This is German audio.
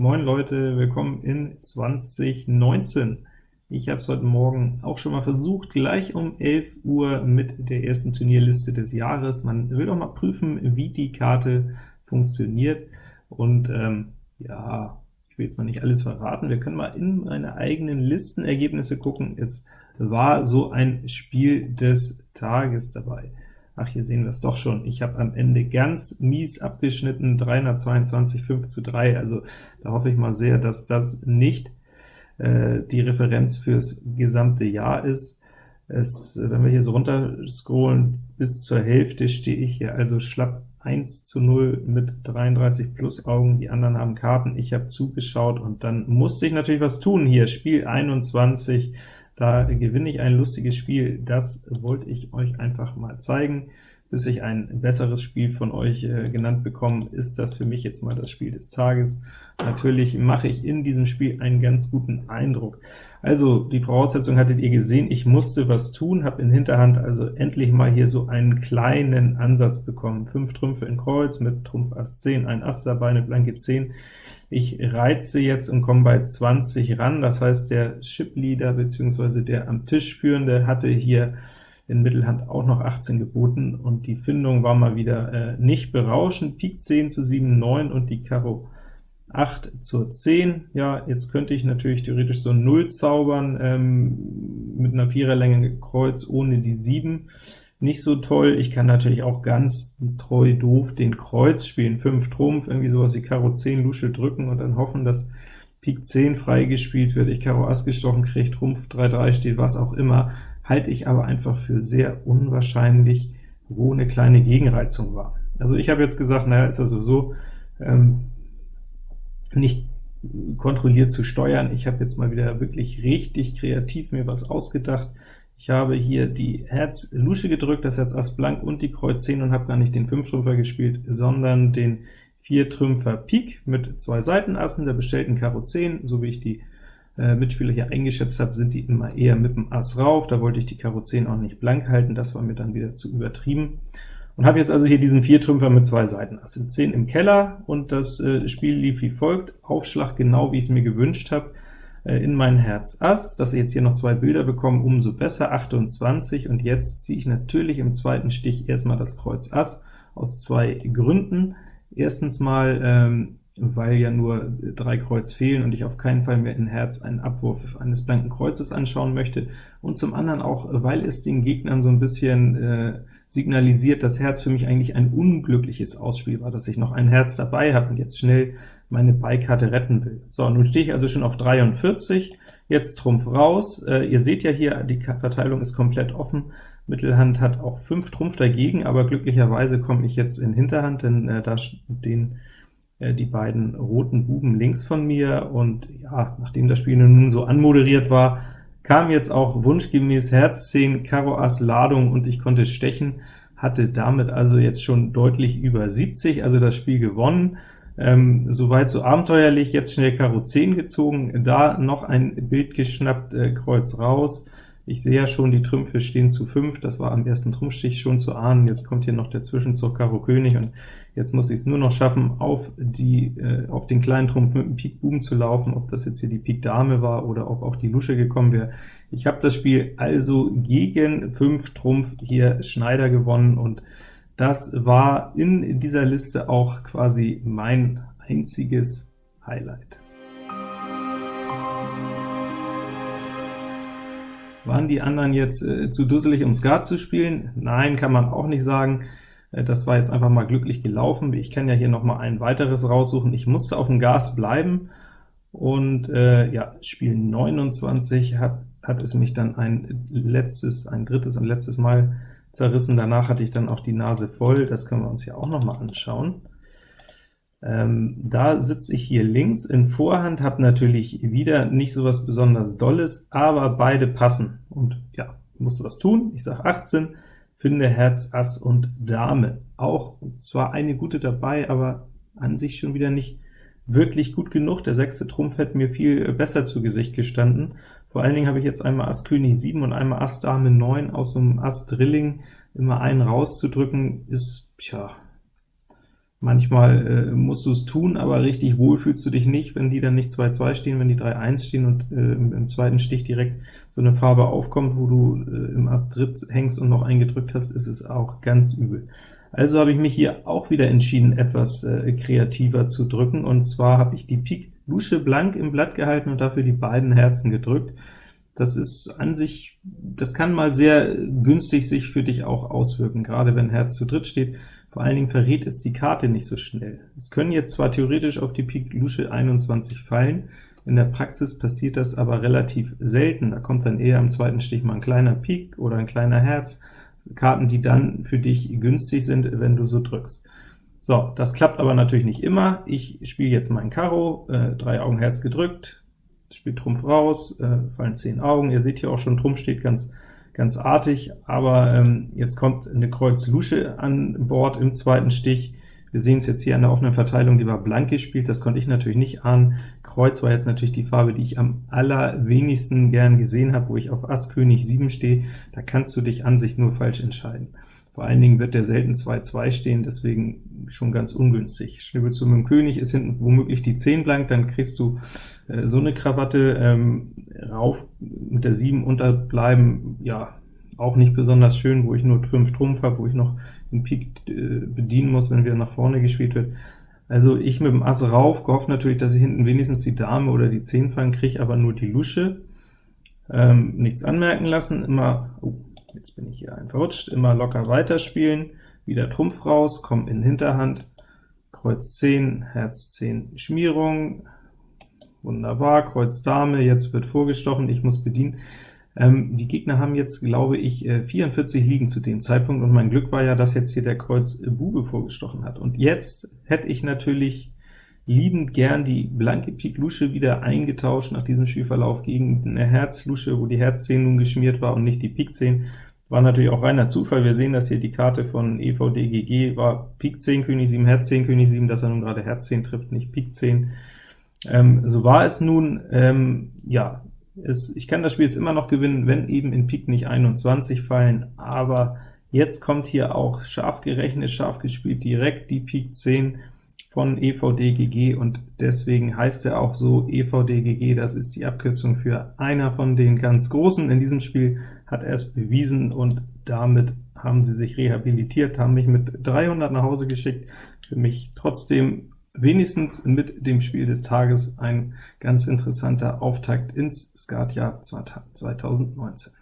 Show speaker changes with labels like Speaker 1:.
Speaker 1: Moin Leute, willkommen in 2019. Ich habe es heute Morgen auch schon mal versucht, gleich um 11 Uhr mit der ersten Turnierliste des Jahres. Man will doch mal prüfen, wie die Karte funktioniert, und ähm, ja, ich will jetzt noch nicht alles verraten, wir können mal in meine eigenen Listenergebnisse gucken. Es war so ein Spiel des Tages dabei. Ach, hier sehen wir es doch schon. Ich habe am Ende ganz mies abgeschnitten, 322, 5 zu 3, also da hoffe ich mal sehr, dass das nicht äh, die Referenz fürs gesamte Jahr ist. Es, wenn wir hier so runter scrollen, bis zur Hälfte stehe ich hier also schlapp 1 zu 0 mit 33 plus Augen, die anderen haben Karten, ich habe zugeschaut, und dann musste ich natürlich was tun hier, Spiel 21, da gewinne ich ein lustiges Spiel, das wollte ich euch einfach mal zeigen bis ich ein besseres Spiel von euch äh, genannt bekomme, ist das für mich jetzt mal das Spiel des Tages. Natürlich mache ich in diesem Spiel einen ganz guten Eindruck. Also, die Voraussetzung hattet ihr gesehen, ich musste was tun, habe in Hinterhand also endlich mal hier so einen kleinen Ansatz bekommen. Fünf Trümpfe in Kreuz mit Trumpf Ass 10, ein Ass dabei, eine blanke 10. Ich reize jetzt und komme bei 20 ran, das heißt, der Chip-Leader bzw. der am Tisch Führende hatte hier in Mittelhand auch noch 18 geboten, und die Findung war mal wieder äh, nicht berauschend. Pik 10 zu 7, 9 und die Karo 8 zur 10. Ja, jetzt könnte ich natürlich theoretisch so 0 zaubern, ähm, mit einer Viererlänge Kreuz ohne die 7. Nicht so toll. Ich kann natürlich auch ganz treu doof den Kreuz spielen, 5 Trumpf, irgendwie sowas wie Karo 10 Lusche drücken und dann hoffen, dass Pik 10 freigespielt wird, ich Karo Ass gestochen kriege, Trumpf 3-3 steht, was auch immer halte ich aber einfach für sehr unwahrscheinlich, wo eine kleine Gegenreizung war. Also ich habe jetzt gesagt, naja, ist das sowieso ähm, nicht kontrolliert zu steuern. Ich habe jetzt mal wieder wirklich richtig kreativ mir was ausgedacht. Ich habe hier die Herz Lusche gedrückt, das Herz Ass Blank und die Kreuz 10 und habe gar nicht den 5-Trümpfer gespielt, sondern den 4-Trümpfer Pik mit zwei Seitenassen, der bestellten Karo 10, so wie ich die äh, Mitspieler hier eingeschätzt habe, sind die immer eher mit dem Ass rauf, da wollte ich die Karo 10 auch nicht blank halten, das war mir dann wieder zu übertrieben. Und habe jetzt also hier diesen Viertrümpfer mit zwei Seiten, Ass. Sind 10 im Keller, und das äh, Spiel lief wie folgt, Aufschlag genau wie ich es mir gewünscht habe, äh, in mein Herz Ass, dass ihr jetzt hier noch zwei Bilder bekommen, umso besser, 28, und jetzt ziehe ich natürlich im zweiten Stich erstmal das Kreuz Ass, aus zwei Gründen. Erstens mal ähm, weil ja nur drei Kreuz fehlen und ich auf keinen Fall mehr in Herz einen Abwurf eines blanken Kreuzes anschauen möchte, und zum anderen auch, weil es den Gegnern so ein bisschen äh, signalisiert, dass Herz für mich eigentlich ein unglückliches Ausspiel war, dass ich noch ein Herz dabei habe und jetzt schnell meine Beikarte retten will. So, nun stehe ich also schon auf 43, jetzt Trumpf raus. Äh, ihr seht ja hier, die Verteilung ist komplett offen. Mittelhand hat auch 5 Trumpf dagegen, aber glücklicherweise komme ich jetzt in Hinterhand, denn äh, da den die beiden roten Buben links von mir, und ja, nachdem das Spiel nun so anmoderiert war, kam jetzt auch wunschgemäß Herz 10, Karo Ass Ladung, und ich konnte stechen, hatte damit also jetzt schon deutlich über 70, also das Spiel gewonnen. Ähm, soweit so abenteuerlich, jetzt schnell Karo 10 gezogen, da noch ein Bild geschnappt, äh, Kreuz raus, ich sehe ja schon, die Trümpfe stehen zu 5, das war am ersten Trumpfstich schon zu ahnen. Jetzt kommt hier noch der Zwischenzug Karo König, und jetzt muss ich es nur noch schaffen, auf, die, äh, auf den kleinen Trumpf mit dem Pik Buben zu laufen, ob das jetzt hier die Pik Dame war oder ob auch die Lusche gekommen wäre. Ich habe das Spiel also gegen 5 Trumpf hier Schneider gewonnen, und das war in dieser Liste auch quasi mein einziges Highlight. Waren die anderen jetzt äh, zu dusselig, um Skat zu spielen? Nein, kann man auch nicht sagen. Äh, das war jetzt einfach mal glücklich gelaufen. Ich kann ja hier noch mal ein weiteres raussuchen. Ich musste auf dem Gas bleiben, und äh, ja, Spiel 29 hat, hat es mich dann ein letztes, ein drittes und letztes Mal zerrissen. Danach hatte ich dann auch die Nase voll. Das können wir uns ja auch noch mal anschauen. Ähm, da sitze ich hier links in Vorhand, habe natürlich wieder nicht so was besonders Dolles, aber beide passen. Und ja, musste was tun. Ich sage 18, finde Herz, Ass und Dame. Auch zwar eine gute dabei, aber an sich schon wieder nicht wirklich gut genug. Der sechste Trumpf hätte mir viel besser zu Gesicht gestanden. Vor allen Dingen habe ich jetzt einmal Ass König 7 und einmal Ass Dame 9 aus so einem Ass Drilling. Immer einen rauszudrücken ist, tja, Manchmal äh, musst du es tun, aber richtig wohl fühlst du dich nicht, wenn die dann nicht 2-2 stehen, wenn die 3-1 stehen und äh, im, im, zweiten Stich direkt so eine Farbe aufkommt, wo du äh, im Ast dritt hängst und noch eingedrückt hast, ist es auch ganz übel. Also habe ich mich hier auch wieder entschieden, etwas äh, kreativer zu drücken, und zwar habe ich die Pik Lusche blank im Blatt gehalten und dafür die beiden Herzen gedrückt. Das ist an sich, das kann mal sehr günstig sich für dich auch auswirken, gerade wenn Herz zu dritt steht. Vor allen Dingen verrät es die Karte nicht so schnell. Es können jetzt zwar theoretisch auf die Pik Lusche 21 fallen, in der Praxis passiert das aber relativ selten. Da kommt dann eher am zweiten Stich mal ein kleiner Pik oder ein kleiner Herz, Karten, die dann für dich günstig sind, wenn du so drückst. So, das klappt aber natürlich nicht immer. Ich spiele jetzt mein Karo, äh, drei Augen Herz gedrückt, spielt Trumpf raus, äh, fallen zehn Augen. Ihr seht hier auch schon, Trumpf steht ganz ganz artig, aber ähm, jetzt kommt eine Kreuz Lusche an Bord im zweiten Stich. Wir sehen es jetzt hier an der offenen Verteilung, die war blank gespielt, das konnte ich natürlich nicht ahnen. Kreuz war jetzt natürlich die Farbe, die ich am allerwenigsten gern gesehen habe, wo ich auf Ass König 7 stehe. Da kannst du dich an sich nur falsch entscheiden. Vor allen Dingen wird der selten 2-2 stehen, deswegen schon ganz ungünstig. Schnibbelst du mit dem König, ist hinten womöglich die 10 blank, dann kriegst du äh, so eine Krawatte, ähm, rauf mit der 7 unterbleiben, ja, auch nicht besonders schön, wo ich nur 5 Trumpf habe, wo ich noch den Pik äh, bedienen muss, wenn wieder nach vorne gespielt wird. Also ich mit dem Ass rauf, gehofft natürlich, dass ich hinten wenigstens die Dame oder die 10 fallen kriege, aber nur die Lusche. Ähm, nichts anmerken lassen, immer, oh, jetzt bin ich hier ein verrutscht, immer locker weiterspielen, wieder Trumpf raus, komm in Hinterhand, Kreuz 10, Herz 10 Schmierung, wunderbar, Kreuz Dame, jetzt wird vorgestochen, ich muss bedienen. Ähm, die Gegner haben jetzt, glaube ich, 44 äh, liegen zu dem Zeitpunkt, und mein Glück war ja, dass jetzt hier der Kreuz Bube vorgestochen hat. Und jetzt hätte ich natürlich liebend gern die blanke Pik Lusche wieder eingetauscht nach diesem Spielverlauf gegen eine Herz Lusche, wo die Herz 10 nun geschmiert war und nicht die Pik 10. War natürlich auch reiner Zufall, wir sehen, dass hier die Karte von EVDGG war Pik 10, König 7, Herz 10, König 7, dass er nun gerade Herz 10 trifft, nicht Pik 10. Ähm, so war es nun, ähm, ja, es, ich kann das Spiel jetzt immer noch gewinnen, wenn eben in Pik nicht 21 fallen, aber jetzt kommt hier auch scharf gerechnet, scharf gespielt direkt die Pik 10, von EVDGG, und deswegen heißt er auch so EVDGG, das ist die Abkürzung für einer von den ganz Großen. In diesem Spiel hat er es bewiesen, und damit haben sie sich rehabilitiert, haben mich mit 300 nach Hause geschickt. Für mich trotzdem wenigstens mit dem Spiel des Tages ein ganz interessanter Auftakt ins Skatjahr 2019.